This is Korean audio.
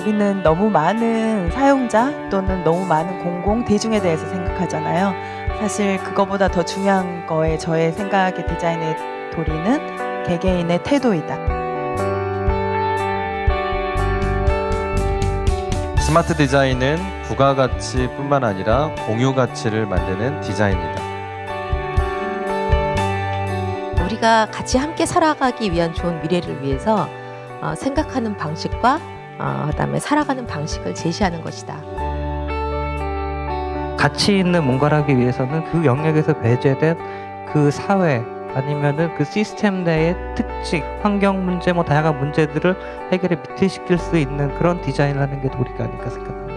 우리는 너무 많은 사용자 또는 너무 많은 공공 대중에 대해서 생각하잖아요. 사실 그거보다 더 중요한 거에 저의 생각의 디자인의 도리는 개개인의 태도이다. 스마트 디자인은 부가가치뿐만 아니라 공유 가치를 만드는 디자인이다. 우리가 같이 함께 살아가기 위한 좋은 미래를 위해서 어, 생각하는 방식과 어, 그다음에 살아가는 방식을 제시하는 것이다. 가치 있는 뭔가를 하기 위해서는 그 영역에서 배제된 그 사회 아니면은 그 시스템 내의 특징, 환경 문제, 뭐 다양한 문제들을 해결에 밑에 시킬 수 있는 그런 디자인을 하는 게 도리가 아닐까 생각합니다.